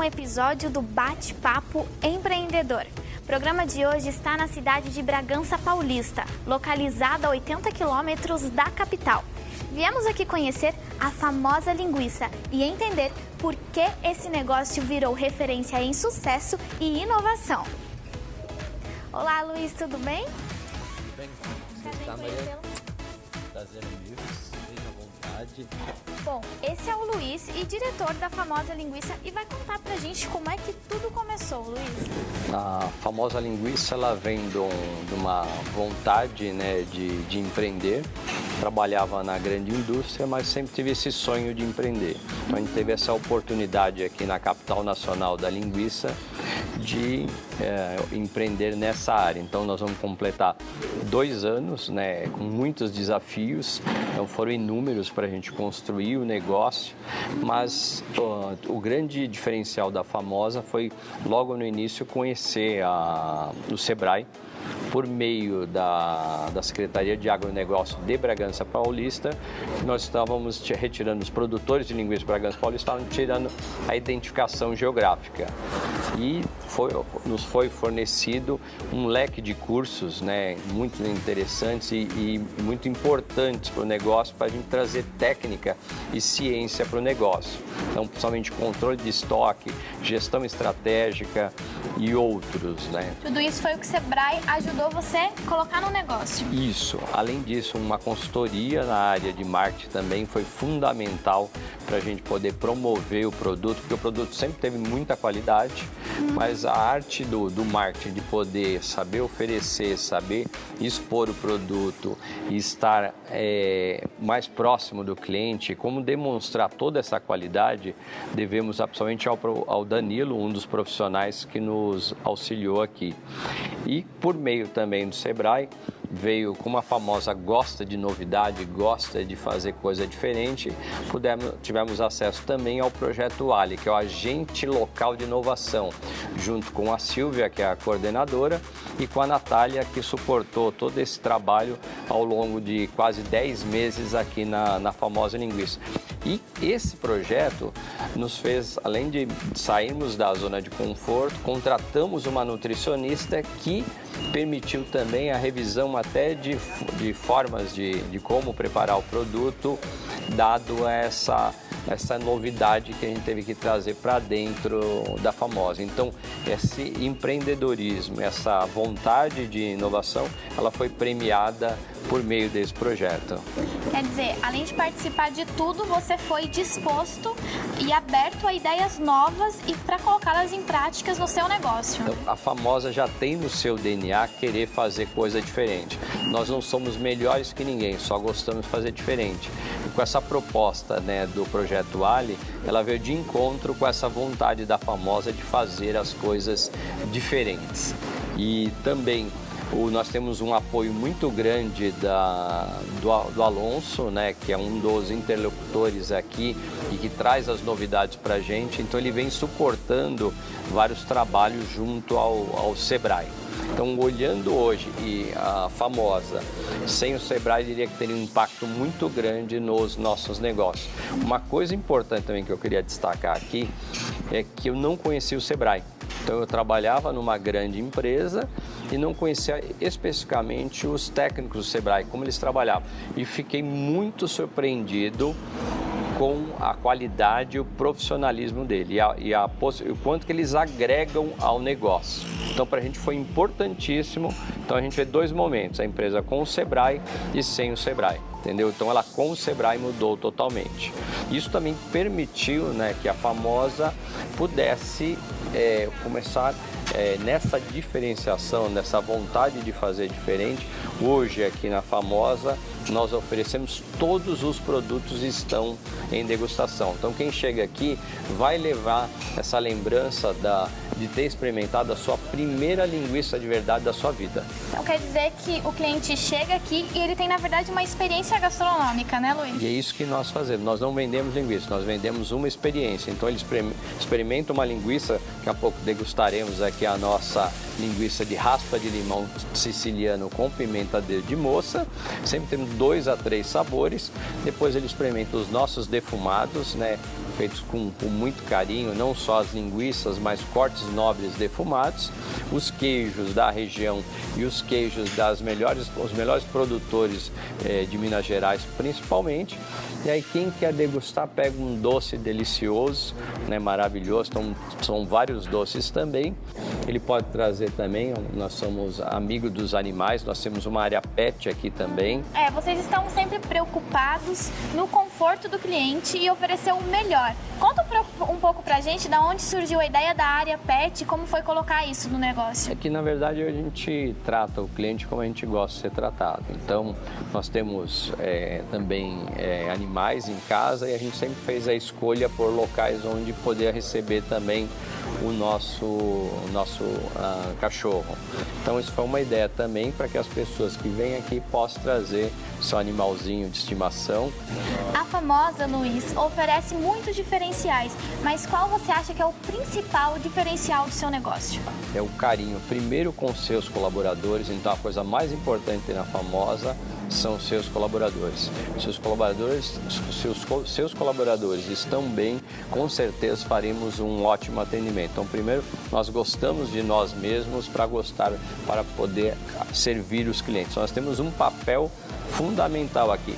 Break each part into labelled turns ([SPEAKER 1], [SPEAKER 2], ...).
[SPEAKER 1] um episódio do Bate-Papo Empreendedor. O programa de hoje está na cidade de Bragança Paulista, localizada a 80 quilômetros da capital. Viemos aqui conhecer a famosa linguiça e entender por que esse negócio virou referência em sucesso e inovação. Olá, Luiz, tudo bem?
[SPEAKER 2] Tudo bem?
[SPEAKER 1] Prazer
[SPEAKER 2] Tá,
[SPEAKER 1] em
[SPEAKER 2] Maria?
[SPEAKER 1] conhecê-lo.
[SPEAKER 2] Prazer é vontade.
[SPEAKER 1] Bom, esse é o Luiz e diretor da famosa linguiça e vai contar pra gente como é que tudo começou, Luiz.
[SPEAKER 2] A famosa linguiça, ela vem de, um- de uma vontade né, de, de empreender. Trabalhava na grande indústria, mas sempre tive esse sonho de empreender. Então a gente teve essa oportunidade aqui na capital nacional da linguiça de eh, empreender nessa área. Então nós vamos completar dois anos, né, com muitos desafios. Então foram inúmeros para a gente construir o negócio, mas ó, o grande diferencial da famosa foi logo no início conhecer a, o Sebrae por meio da, da Secretaria de Agronegócio de Bragança Paulista, nós estávamos retirando os produtores de linguiça de Bragança Paulista, estavam tirando a identificação geográfica. E foi, nos foi fornecido um leque de cursos né, muito interessantes e, e muito importantes para o negócio, para a gente trazer técnica e ciência para o negócio. Então, principalmente controle de estoque, gestão estratégica e outros. Né?
[SPEAKER 1] Tudo isso foi o que o Sebrae ajudou você a colocar no negócio.
[SPEAKER 2] Isso. Além disso, uma consultoria na área de marketing também foi fundamental para a gente poder promover o produto, porque o produto sempre teve muita qualidade, mas a arte do, do marketing de poder saber oferecer, saber expor o produto e estar é, mais próximo do cliente, como demonstrar toda essa qualidade, devemos absolutamente ao, ao Danilo, um dos profissionais que nos auxiliou aqui. E por meio também do Sebrae, veio com uma famosa gosta de novidade, gosta de fazer coisa diferente, pudemos, tivemos acesso também ao projeto Ali, que é o agente local de inovação, junto com a Silvia, que é a coordenadora, e com a Natália, que suportou todo esse trabalho ao longo de quase 10 meses aqui na, na famosa linguiça. E esse projeto nos fez, além de sairmos da zona de conforto, contratamos uma nutricionista que permitiu também a revisão até de, de formas de, de como preparar o produto, dado essa, essa novidade que a gente teve que trazer para dentro da famosa. Então, esse empreendedorismo, essa vontade de inovação, ela foi premiada por meio desse projeto.
[SPEAKER 1] Quer dizer, além de participar de tudo, você foi disposto e aberto a ideias novas e para colocá-las em práticas no seu negócio.
[SPEAKER 2] Então, a famosa já tem no seu DNA querer fazer coisa diferente. Nós não somos melhores que ninguém, só gostamos de fazer diferente. Com essa proposta né, do projeto Ali, ela veio de encontro com essa vontade da famosa de fazer as coisas diferentes. E também o- nós temos um apoio muito grande da, do, do Alonso, né, que é um dos interlocutores aqui e que traz as novidades para a gente. Então ele vem suportando vários trabalhos junto ao, ao Sebrae. Então, olhando hoje e a famosa, sem o Sebrae, diria que teria um impacto muito grande nos nossos negócios. Uma coisa importante também que eu queria destacar aqui é que eu não conhecia o Sebrae. Então eu trabalhava numa grande empresa e não conhecia especificamente os técnicos do Sebrae, como eles trabalhavam. E fiquei muito surpreendido com a qualidade e o profissionalismo dele e, a, e a o quanto que eles agregam ao negócio. Então, para a gente foi importantíssimo. Então, a gente vê dois momentos: a empresa com o Sebrae e sem o Sebrae. Entendeu? Então, ela com o Sebrae mudou totalmente. Isso também permitiu né, que a famosa pudesse é, começar é, nessa diferenciação, nessa vontade de fazer diferente. Hoje, aqui na famosa, nós oferecemos todos os produtos estão em degustação. Então, quem chega aqui vai levar essa lembrança da, de ter experimentado a sua primeira linguiça de verdade da sua vida.
[SPEAKER 1] Então quer dizer que o cliente chega aqui e ele tem, na verdade, uma experiência gastronômica, né, Luiz?
[SPEAKER 2] E é isso que nós fazemos. Nós não vendemos linguiça, nós vendemos uma experiência. Então ele experim- experimenta uma linguiça, daqui a pouco degustaremos aqui a nossa linguiça de raspa de limão siciliano com pimenta de, de moça. Sempre temos dois a três sabores. Depois ele experimenta os nossos defumados, né? feitos com, com muito carinho, não só as linguiças, mas cortes nobres defumados, os queijos da região e os queijos das melhores, os melhores produtores eh, de Minas Gerais, principalmente. E aí quem quer degustar pega um doce delicioso, né, maravilhoso. Então são vários doces também. Ele pode trazer também. Nós somos amigos dos animais. Nós temos uma área pet aqui também.
[SPEAKER 1] É, vocês estão sempre preocupados no conforto do cliente e oferecer o melhor. Conta um pouco pra gente da onde surgiu a ideia da área pet e como foi colocar isso no negócio.
[SPEAKER 2] É que na verdade a gente trata o cliente como a gente gosta de ser tratado. Então nós temos é, também é, animais em casa e a gente sempre fez a escolha por locais onde poder receber também o nosso, o nosso uh, cachorro. Então isso foi uma ideia também para que as pessoas que vêm aqui possam trazer seu animalzinho de estimação.
[SPEAKER 1] A famosa Luiz oferece muitos diferenciais, mas qual você acha que é o principal diferencial do seu negócio?
[SPEAKER 2] É o carinho, primeiro com seus colaboradores, então a coisa mais importante na famosa são seus colaboradores. Seus colaboradores, seus, seus colaboradores estão bem, com certeza faremos um ótimo atendimento. Então, primeiro, nós gostamos de nós mesmos para gostar, para poder servir os clientes. Nós temos um papel fundamental aqui.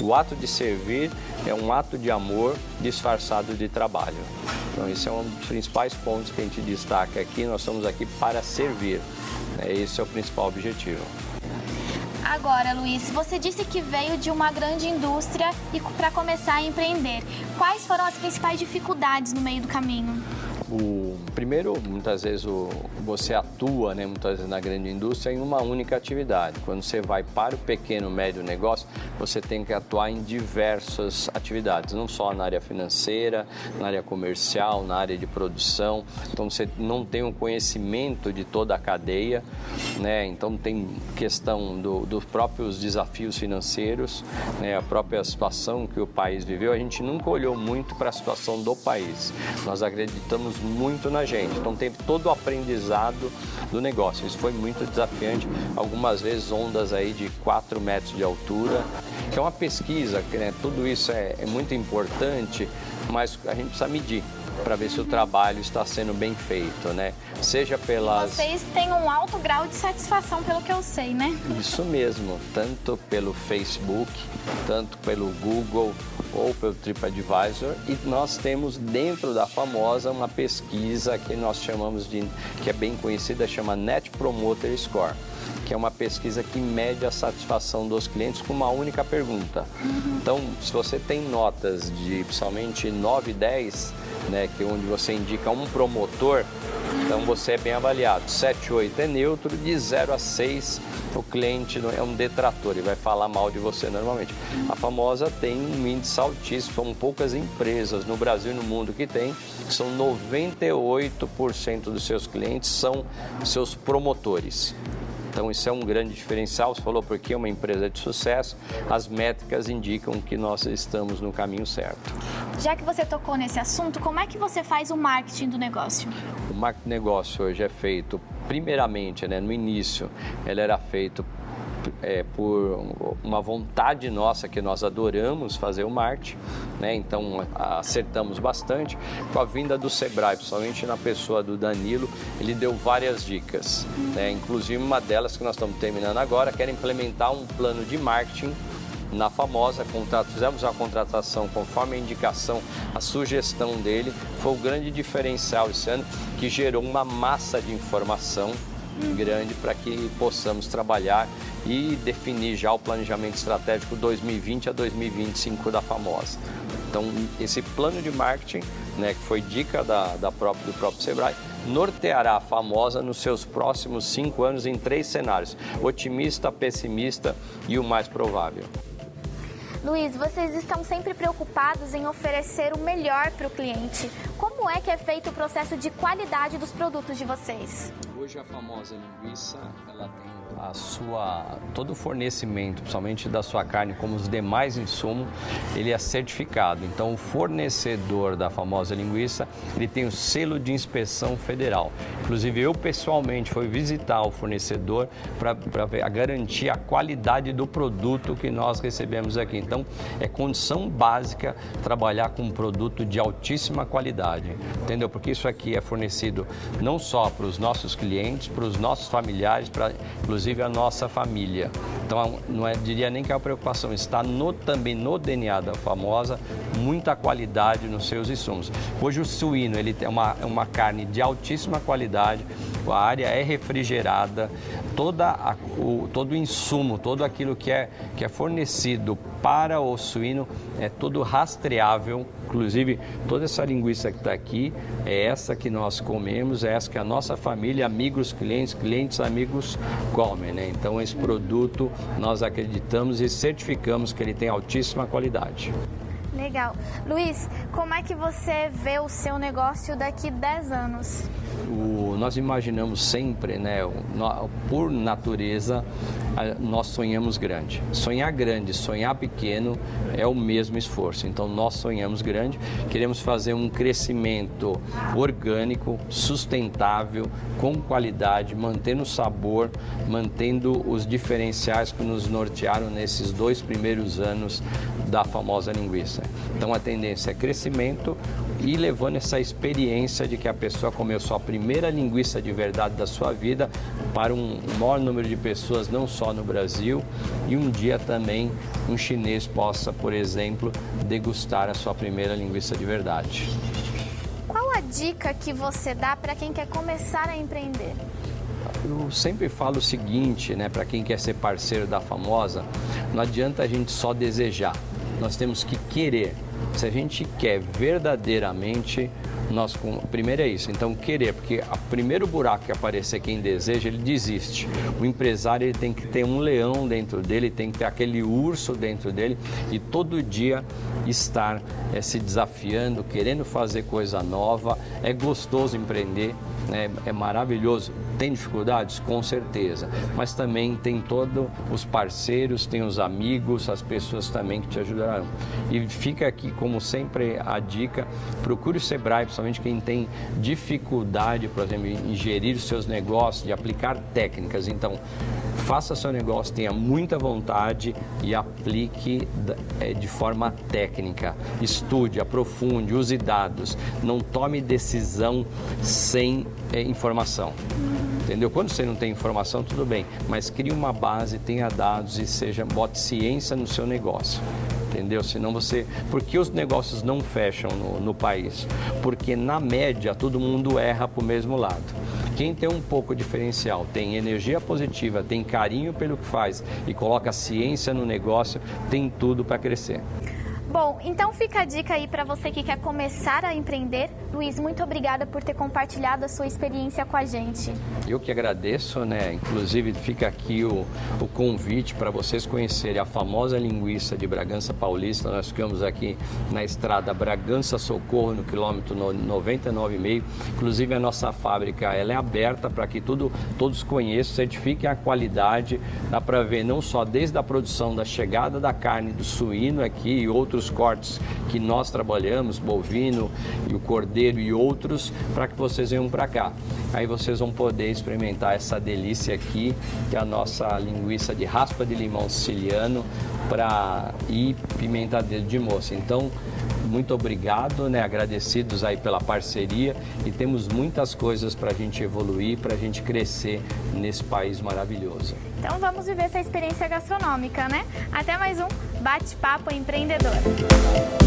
[SPEAKER 2] O ato de servir é um ato de amor disfarçado de trabalho. Então, esse é um dos principais pontos que a gente destaca aqui. Nós estamos aqui para servir. Esse é o principal objetivo.
[SPEAKER 1] Agora, Luiz, você disse que veio de uma grande indústria e para começar a empreender. Quais foram as principais dificuldades no meio do caminho?
[SPEAKER 2] O primeiro, muitas vezes o, você atua, né, muitas vezes na grande indústria em uma única atividade. Quando você vai para o pequeno médio negócio, você tem que atuar em diversas atividades, não só na área financeira, na área comercial, na área de produção. Então você não tem um conhecimento de toda a cadeia, né? Então tem questão do, dos próprios desafios financeiros, né? A própria situação que o país viveu. A gente nunca olhou muito para a situação do país. Nós acreditamos muito na gente. Então teve todo o aprendizado do negócio. Isso foi muito desafiante. Algumas vezes ondas aí de 4 metros de altura, que é uma pesquisa, né? tudo isso é, é muito importante, mas a gente precisa medir para ver se o trabalho está sendo bem feito, né? Seja pelas...
[SPEAKER 1] Vocês têm um alto grau de satisfação, pelo que eu sei, né?
[SPEAKER 2] Isso mesmo, tanto pelo Facebook, tanto pelo Google ou pelo TripAdvisor e nós temos dentro da famosa uma pesquisa que nós chamamos de, que é bem conhecida, chama Net Promoter Score que é uma pesquisa que mede a satisfação dos clientes com uma única pergunta. Uhum. Então, se você tem notas de principalmente 9 e 10, né, que é onde você indica um promotor, então você é bem avaliado. 7, 8 é neutro, de 0 a 6 o cliente é um detrator, ele vai falar mal de você normalmente. A famosa tem um índice altíssimo, são poucas empresas no Brasil e no mundo que tem, são 98% dos seus clientes são seus promotores. Então isso é um grande diferencial. Você falou porque é uma empresa de sucesso, as métricas indicam que nós estamos no caminho certo.
[SPEAKER 1] Já que você tocou nesse assunto, como é que você faz o marketing do negócio?
[SPEAKER 2] O marketing do negócio hoje é feito primeiramente, né, no início, ele era feito é, por uma vontade nossa que nós adoramos fazer o marketing, né? então acertamos bastante. Com a vinda do Sebrae, principalmente na pessoa do Danilo, ele deu várias dicas, né? inclusive uma delas que nós estamos terminando agora, que era implementar um plano de marketing na famosa contrato, fizemos a contratação conforme a indicação, a sugestão dele, foi o grande diferencial esse ano que gerou uma massa de informação grande para que possamos trabalhar e definir já o planejamento estratégico 2020 a 2025 da Famosa. Então, esse plano de marketing, né, que foi dica da, da própria, do próprio Sebrae, norteará a Famosa nos seus próximos cinco anos em três cenários: otimista, pessimista e o mais provável.
[SPEAKER 1] Luiz, vocês estão sempre preocupados em oferecer o melhor para o cliente. Como é que é feito o processo de qualidade dos produtos de vocês?
[SPEAKER 2] Hoje a famosa linguiça, ela tem a sua todo o fornecimento, principalmente da sua carne, como os demais insumos, ele é certificado. Então o fornecedor da famosa linguiça, ele tem o selo de inspeção federal. Inclusive eu pessoalmente fui visitar o fornecedor para garantir a qualidade do produto que nós recebemos aqui. Então é condição básica trabalhar com um produto de altíssima qualidade, entendeu? Porque isso aqui é fornecido não só para os nossos clientes, para os nossos familiares, para inclusive a nossa família. Então, não é, diria nem que é a preocupação, está no, também no DNA da famosa, muita qualidade nos seus insumos. Hoje o suíno ele tem uma, uma carne de altíssima qualidade, a área é refrigerada, toda a, o, todo o insumo, todo aquilo que é, que é fornecido para o suíno é todo rastreável. Inclusive, toda essa linguiça que está aqui é essa que nós comemos, é essa que a nossa família, amigos, clientes, clientes, amigos comem. Né? Então, esse produto nós acreditamos e certificamos que ele tem altíssima qualidade.
[SPEAKER 1] Legal. Luiz, como é que você vê o seu negócio daqui 10 anos?
[SPEAKER 2] O, nós imaginamos sempre, né, por natureza, nós sonhamos grande. Sonhar grande, sonhar pequeno é o mesmo esforço. Então nós sonhamos grande, queremos fazer um crescimento orgânico, sustentável, com qualidade, mantendo o sabor, mantendo os diferenciais que nos nortearam nesses dois primeiros anos da famosa linguiça. Então a tendência é crescimento e levando essa experiência de que a pessoa comeu sua primeira linguiça de verdade da sua vida para um maior número de pessoas, não só no Brasil, e um dia também um chinês possa, por exemplo, degustar a sua primeira linguiça de verdade.
[SPEAKER 1] Qual a dica que você dá para quem quer começar a empreender?
[SPEAKER 2] Eu sempre falo o seguinte, né, para quem quer ser parceiro da famosa, não adianta a gente só desejar nós temos que querer. Se a gente quer verdadeiramente, nós primeiro é isso. Então querer, porque o primeiro buraco que aparecer quem deseja, ele desiste. O empresário ele tem que ter um leão dentro dele, tem que ter aquele urso dentro dele e todo dia estar é, se desafiando, querendo fazer coisa nova. É gostoso empreender, é, é maravilhoso. Tem dificuldades? Com certeza. Mas também tem todos os parceiros, tem os amigos, as pessoas também que te ajudarão. E fica aqui, como sempre, a dica: procure o Sebrae, principalmente quem tem dificuldade, por exemplo, em gerir os seus negócios, de aplicar técnicas. Então, faça seu negócio, tenha muita vontade e aplique é, de forma técnica. Estude, aprofunde, use dados. Não tome decisão sem é, informação. Entendeu? Quando você não tem informação, tudo bem, mas crie uma base, tenha dados e seja bote ciência no seu negócio entendeu? Senão você. Por que os negócios não fecham no, no país? Porque na média todo mundo erra para o mesmo lado. Quem tem um pouco diferencial, tem energia positiva, tem carinho pelo que faz e coloca ciência no negócio, tem tudo para crescer.
[SPEAKER 1] Bom, então fica a dica aí para você que quer começar a empreender. Luiz, muito obrigada por ter compartilhado a sua experiência com a gente.
[SPEAKER 2] Eu que agradeço, né? Inclusive fica aqui o, o convite para vocês conhecerem a famosa linguiça de Bragança Paulista. Nós ficamos aqui na estrada Bragança Socorro, no quilômetro 99,5. Inclusive a nossa fábrica ela é aberta para que tudo, todos conheçam, certifiquem a qualidade. Dá para ver não só desde a produção da chegada da carne do suíno aqui e outros outros cortes que nós trabalhamos, bovino e o cordeiro e outros, para que vocês venham para cá. Aí vocês vão poder experimentar essa delícia aqui, que é a nossa linguiça de raspa de limão siciliano para e pimenta de moça. Então, muito obrigado, né? agradecidos aí pela parceria e temos muitas coisas para a gente evoluir, para a gente crescer nesse país maravilhoso.
[SPEAKER 1] Então vamos viver essa experiência gastronômica, né? Até mais um Bate-Papo Empreendedor.